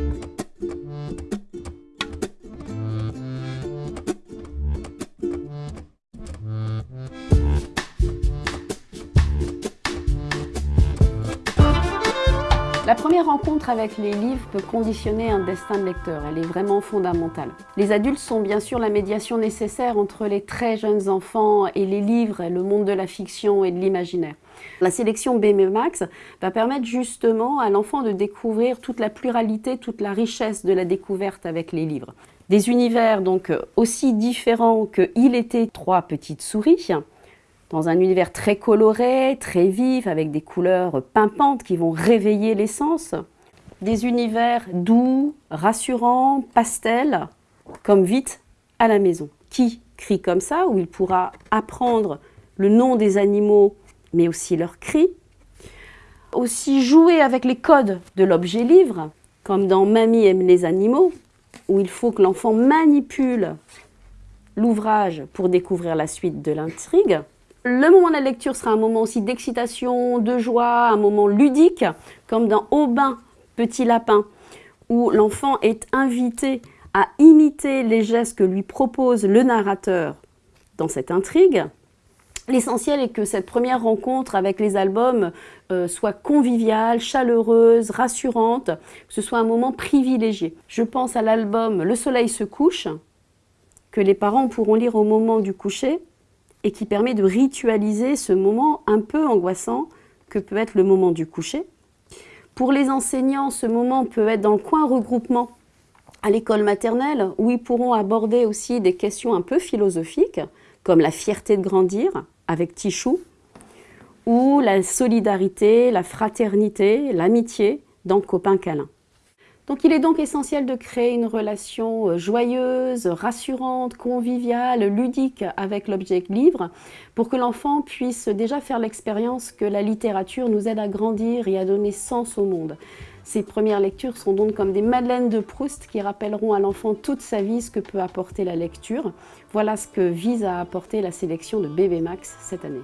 Thank you. La première rencontre avec les livres peut conditionner un destin de lecteur, elle est vraiment fondamentale. Les adultes sont bien sûr la médiation nécessaire entre les très jeunes enfants et les livres, le monde de la fiction et de l'imaginaire. La sélection Max va permettre justement à l'enfant de découvrir toute la pluralité, toute la richesse de la découverte avec les livres. Des univers donc aussi différents que Il était trois petites souris, dans un univers très coloré, très vif, avec des couleurs pimpantes qui vont réveiller les sens. Des univers doux, rassurants, pastels, comme vite à la maison. Qui crie comme ça, où il pourra apprendre le nom des animaux, mais aussi leurs cris. Aussi jouer avec les codes de l'objet livre, comme dans Mamie aime les animaux, où il faut que l'enfant manipule l'ouvrage pour découvrir la suite de l'intrigue. Le moment de la lecture sera un moment aussi d'excitation, de joie, un moment ludique, comme dans Aubin, Petit Lapin, où l'enfant est invité à imiter les gestes que lui propose le narrateur dans cette intrigue. L'essentiel est que cette première rencontre avec les albums euh, soit conviviale, chaleureuse, rassurante, que ce soit un moment privilégié. Je pense à l'album Le soleil se couche, que les parents pourront lire au moment du coucher, et qui permet de ritualiser ce moment un peu angoissant que peut être le moment du coucher. Pour les enseignants, ce moment peut être dans le coin regroupement à l'école maternelle où ils pourront aborder aussi des questions un peu philosophiques comme la fierté de grandir avec Tichou ou la solidarité, la fraternité, l'amitié dans Copain câlin. Donc il est donc essentiel de créer une relation euh, joyeuse, rassurante, conviviale, ludique avec l'objet livre pour que l'enfant puisse déjà faire l'expérience que la littérature nous aide à grandir et à donner sens au monde. Ces premières lectures sont donc comme des madeleines de Proust qui rappelleront à l'enfant toute sa vie ce que peut apporter la lecture. Voilà ce que vise à apporter la sélection de Bébé Max cette année.